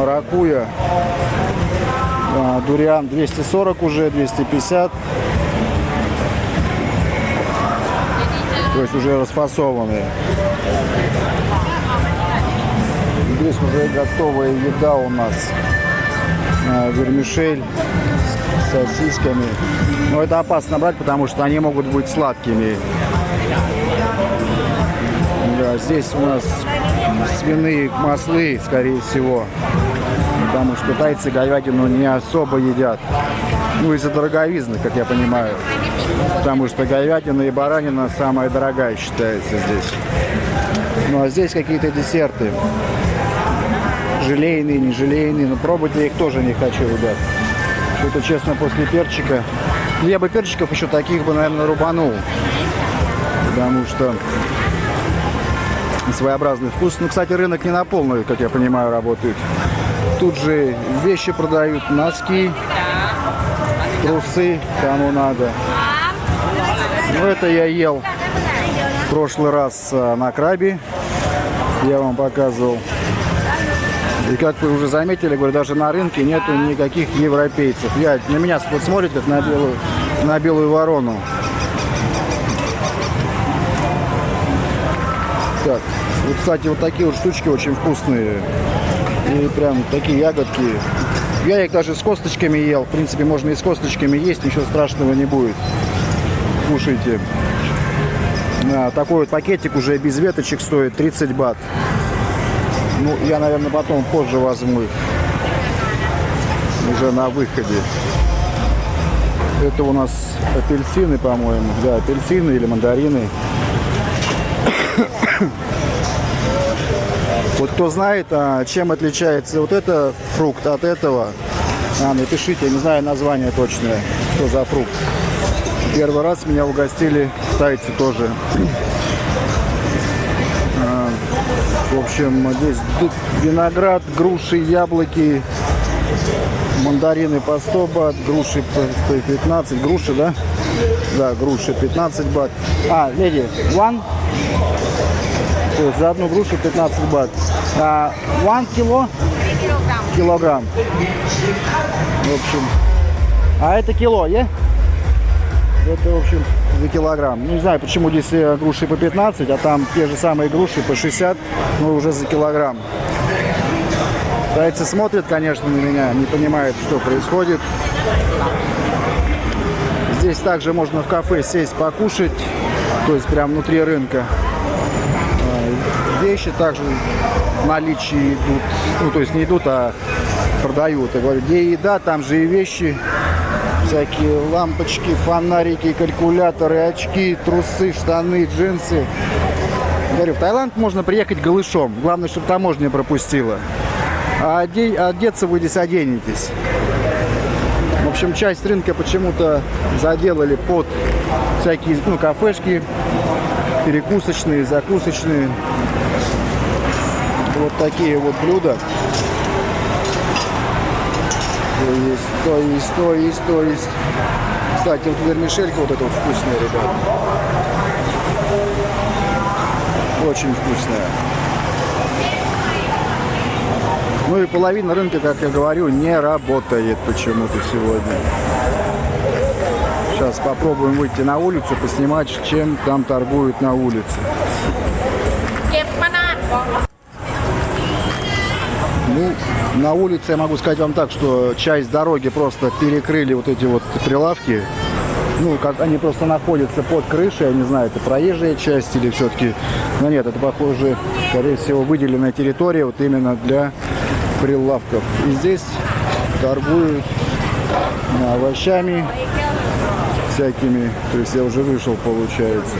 маракуя. А, дуриан 240 уже, 250. То есть уже расфасованные. Здесь уже готовая еда у нас. А, вермишель с сосисками. Но это опасно брать, потому что они могут быть сладкими. Да, здесь у нас свиные маслы, скорее всего. Потому что тайцы говядину не особо едят. Ну, из-за дороговизны, как я понимаю. Потому что говядина и баранина самая дорогая считается здесь. Ну, а здесь какие-то десерты. Желейные, не желейные. Но пробовать я их тоже не хочу, ребят. Что-то, честно, после перчика... Я бы перчиков еще таких бы, наверное, рубанул. Потому что своеобразный вкус. Ну, кстати, рынок не на полную, как я понимаю, работает. Тут же вещи продают, носки, трусы, кому надо. Ну, это я ел в прошлый раз а, на крабе. Я вам показывал. И как вы уже заметили, говорю, даже на рынке нету никаких европейцев. Я, на меня смотрит, как на белую, на белую ворону. Так, вот, кстати, вот такие вот штучки очень вкусные. И прям такие ягодки. Я их даже с косточками ел. В принципе, можно и с косточками есть, ничего страшного не будет. Кушайте. А, такой вот пакетик уже без веточек стоит 30 бат. Ну, я, наверное, потом позже возьму их. Уже на выходе. Это у нас апельсины, по-моему. Да, апельсины или мандарины. Вот кто знает, а, чем отличается вот это фрукт от этого, а, напишите, я не знаю название точное, что за фрукт. Первый раз меня угостили тайцы тоже. А, в общем, здесь виноград, груши, яблоки, мандарины по 100 бат, груши по 15, груши, да? Да, груши 15 бат. А, леди, one? То есть за одну грушу 15 бат. А, one кило? Килограмм. В общем. А это кило, е? Yeah? Это, в общем, за килограмм. Ну, не знаю, почему здесь э, груши по 15, а там те же самые груши по 60, но уже за килограмм. Тайцы смотрят, конечно, на меня, не понимают, что происходит. Здесь также можно в кафе сесть покушать, то есть прям внутри рынка вещи также в наличии идут. Ну, то есть не идут, а продают. Я говорю, где еда, там же и вещи. Всякие лампочки, фонарики, калькуляторы, очки, трусы, штаны, джинсы. Говорю, в Таиланд можно приехать голышом. Главное, чтобы таможня пропустила. А одеться вы здесь оденетесь. В общем, часть рынка почему-то заделали под всякие ну, кафешки, перекусочные, закусочные вот такие вот блюда. То есть, то есть, то есть, то есть. Кстати, вот вермишелька вот эта вот вкусная, ребят. Очень вкусная. Ну и половина рынка, как я говорю, не работает почему-то сегодня. Сейчас попробуем выйти на улицу, поснимать, чем там торгуют на улице. Ну, на улице я могу сказать вам так, что часть дороги просто перекрыли вот эти вот прилавки. Ну, как они просто находятся под крышей, я не знаю, это проезжая часть или все-таки... Но нет, это, похоже, скорее всего, выделенная территория вот именно для прилавков. И здесь торгуют овощами всякими. То есть я уже вышел, получается.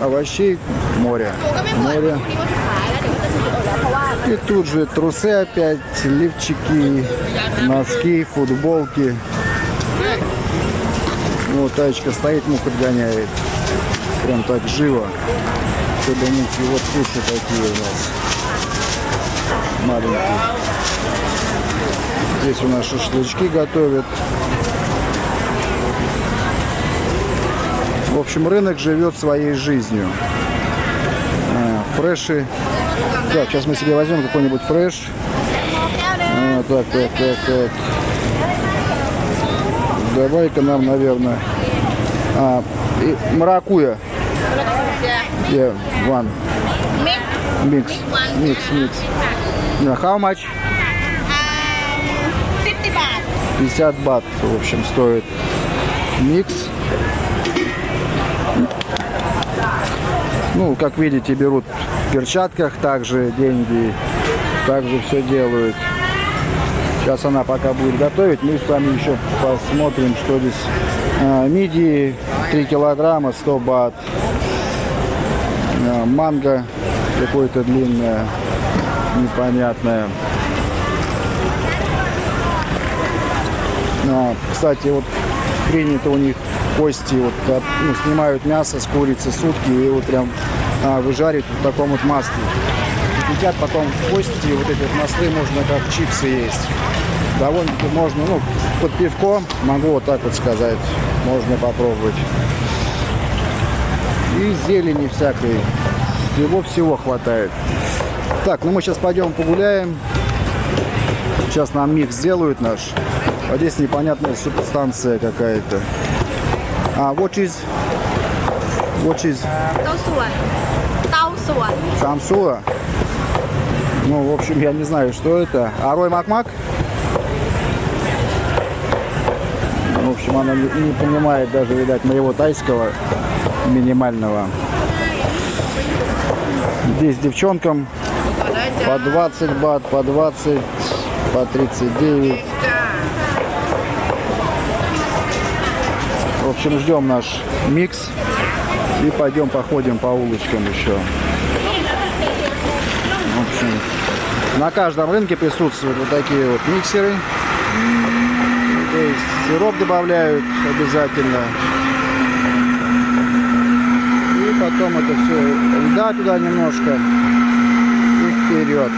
Овощей море. Море. И тут же трусы опять, лифчики, носки, футболки. Вот тачка стоит, мух отгоняет. Прям так живо. Чтобы мухи, вот суши такие у нас. Маленькие. Здесь у нас шашлычки готовят. В общем, рынок живет своей жизнью. А, фреши Так, сейчас мы себе возьмем какой-нибудь фреш. А, так, так, так, так. Давай-ка нам, наверное... А, и маракуя. Yeah, one. Mix Mix. Mix. Yeah, how much? um, 50 baht. 50 бат, в общем, стоит микс. Ну, как видите, берут в перчатках также деньги, также все делают. Сейчас она пока будет готовить, мы с вами еще посмотрим, что здесь. А, мидии 3 килограмма, 100 бат. А, манго какое-то длинное, непонятное. А, кстати, вот принято у них кости, вот, от- ну, снимают мясо с курицы сутки и вот прям а, выжаривают в таком вот масле. Едят потом кости, вот эти вот маслы можно как чипсы есть. Довольно-таки можно, ну, под пивко, могу вот так вот сказать, можно попробовать. И зелени всякой, всего-всего хватает. Так, ну мы сейчас пойдем погуляем. Сейчас нам микс сделают наш. А здесь непонятная субстанция какая-то. А, what is... What is? Таусула. Таусула. Самсула? Ну, в общем, я не знаю, что это. Арой Макмак? В общем, она не, не понимает даже, видать, моего тайского минимального. Здесь девчонкам по 20 бат, по 20, по 39. В общем, ждем наш микс и пойдем походим по улочкам еще. В общем, на каждом рынке присутствуют вот такие вот миксеры. То есть сироп добавляют обязательно. И потом это все льда туда немножко и вперед.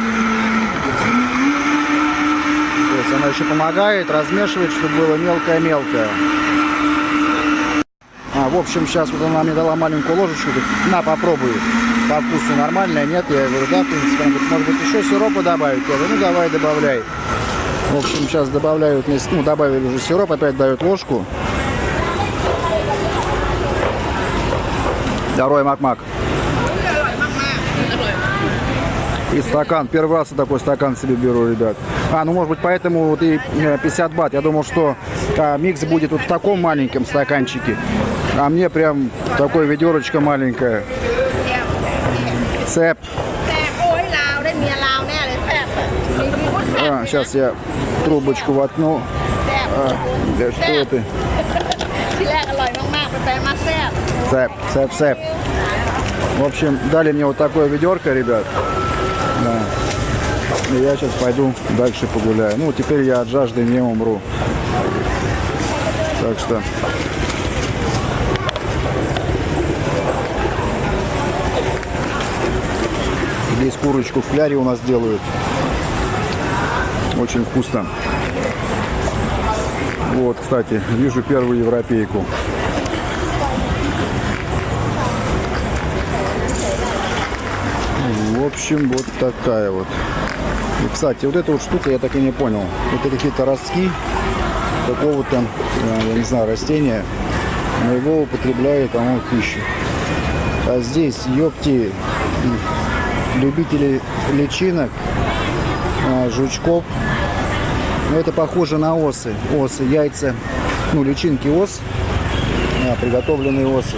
То есть она еще помогает размешивать, чтобы было мелкое-мелкое. В общем, сейчас вот она мне дала маленькую ложечку, говорит, на, попробуй. По вкусу нормальная, нет? Я говорю, да, в принципе. Говорит, может быть, еще сиропа добавить? Я говорю, ну, давай, добавляй. В общем, сейчас добавляют, ну, добавили уже сироп, опять дают ложку. Второй мак-мак. И стакан. Первый раз я такой стакан себе беру, ребят. А, ну может быть поэтому вот и э, 50 бат. Я думал, что а, микс будет вот в таком маленьком стаканчике. А мне прям такое ведерочка маленькое. Цеп. А, сейчас я трубочку вотну. А, да что ты? Цеп, цеп, цеп. В общем, дали мне вот такое ведерко, ребят. Да. И я сейчас пойду дальше погуляю. Ну, теперь я от жажды не умру. Так что Здесь курочку в кляре у нас делают. Очень вкусно. Вот, кстати, вижу первую европейку. В общем, вот такая вот. И, кстати, вот эта вот штука я так и не понял. Это какие-то ростки какого-то, э, я не знаю, растения, но его употребляют, по-моему, в пищу. А здесь, ёпти, любители личинок, а, жучков. Ну, это похоже на осы. Осы, яйца, ну, личинки ос, а, приготовленные осы.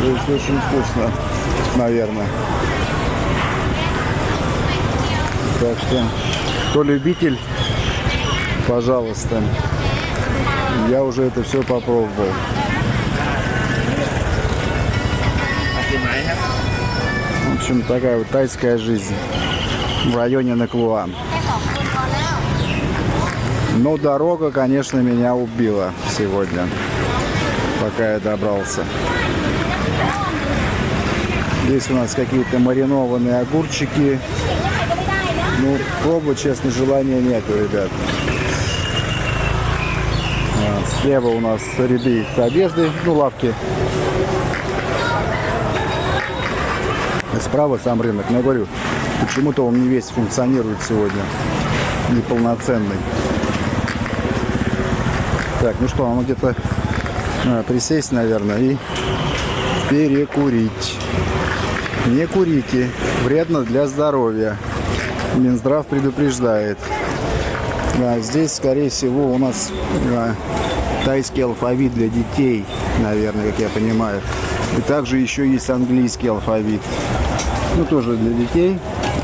То есть очень вкусно, наверное. Так что, кто любитель, пожалуйста. Я уже это все попробовал. Общем, такая вот тайская жизнь в районе Наклуа. Но дорога, конечно, меня убила сегодня, пока я добрался. Здесь у нас какие-то маринованные огурчики. Ну, пробовать, честно, желания нету, ребят. А, Слева у нас ряды с одеждой, ну, лавки. Справа сам рынок. Но я говорю, почему-то он не весь функционирует сегодня. Неполноценный. Так, ну что, нам где-то а, присесть, наверное, и перекурить. Не курите, вредно для здоровья. Минздрав предупреждает. Да, здесь, скорее всего, у нас а, тайский алфавит для детей, наверное, как я понимаю. И также еще есть английский алфавит. Ну, тоже для детей,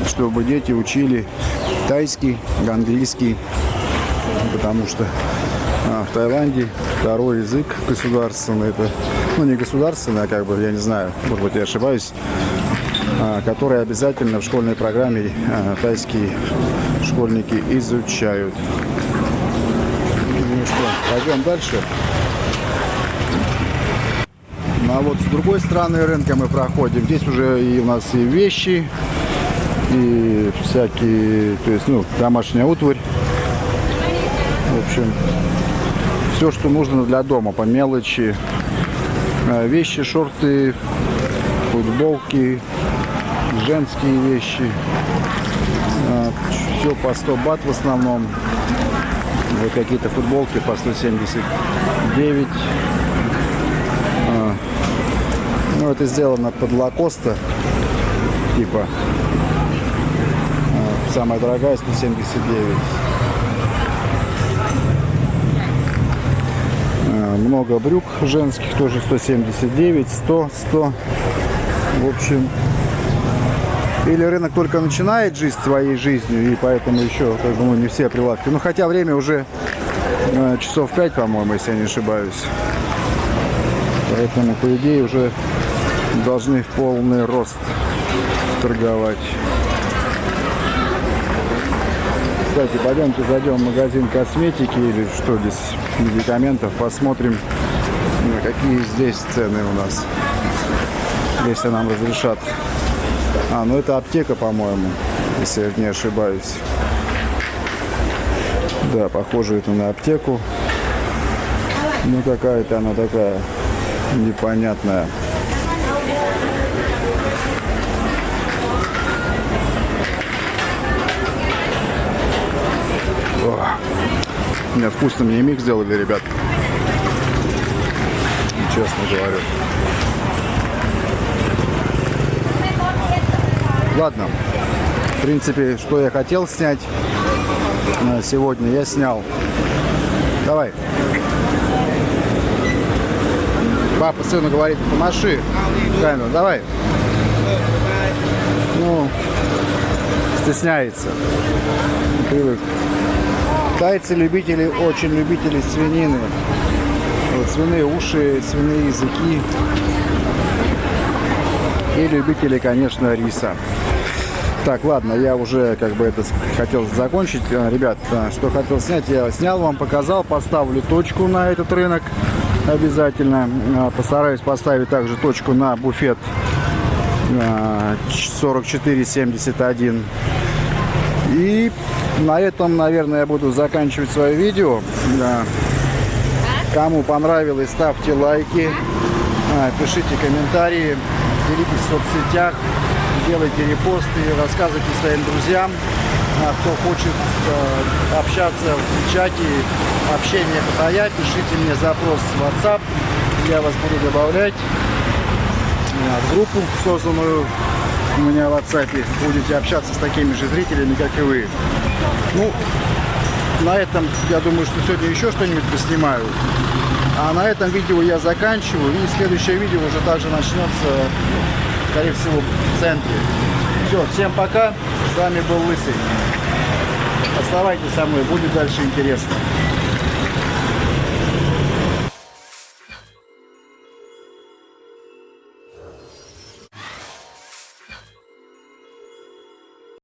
чтобы дети учили тайский, английский. Потому что а, в Таиланде второй язык государственный. Это, ну, не государственный, а как бы, я не знаю, может быть, я ошибаюсь, а, который обязательно в школьной программе а, тайские школьники изучают. Ну что, пойдем дальше. А вот с другой стороны рынка мы проходим. Здесь уже и у нас и вещи, и всякие, то есть, ну, домашняя утварь. В общем, все, что нужно для дома, по мелочи. А, Вещи, шорты, футболки, женские вещи. Все по 100 бат в основном. Вот какие-то футболки по 179. Это сделано под лакоста. Типа. А, Самая дорогая 179. А, Много брюк женских, тоже 179, 100, 100. В общем, или рынок только начинает жить своей жизнью, и поэтому еще, как ну, не все прилавки. Ну, хотя время уже э, часов 5, по-моему, если я не ошибаюсь. Поэтому, по идее, уже должны в полный рост торговать. Кстати, пойдемте зайдем в магазин косметики или что здесь, медикаментов, посмотрим, э, какие здесь цены у нас, если нам разрешат. А, ну это аптека, по-моему, если я не ошибаюсь. Да, похоже это на аптеку. Ну какая-то она такая непонятная. Мне вкусно мне миг сделали, ребят. Честно говорю. Ладно. В принципе, что я хотел снять сегодня, я снял. Давай. Папа сыну говорит, помаши камеру. Давай. Ну, стесняется. Привык. Тайцы любители, очень любители свинины. Вот свиные уши, свиные языки. И любители, конечно, риса. Так, ладно, я уже как бы это хотел закончить. Э, Ребят, э, что хотел снять, я снял вам, показал. Поставлю точку на этот рынок обязательно. Э, Постараюсь поставить также точку на буфет э, 4471. И на этом, наверное, я буду заканчивать свое видео. Да. Кому понравилось, ставьте лайки, а, пишите комментарии, делитесь в соцсетях, делайте репосты, рассказывайте своим друзьям. А Кто хочет э, общаться в чате, общение потая, пишите мне запрос в WhatsApp, я вас буду добавлять а, в группу, созданную у меня в WhatsApp. Будете общаться с такими же зрителями, как и вы. Ну, на этом, я думаю, что сегодня еще что-нибудь поснимаю. А на этом видео я заканчиваю. И следующее видео уже также начнется, скорее всего, в центре. Все, всем пока. С вами был Лысый. Оставайтесь со мной, будет дальше интересно.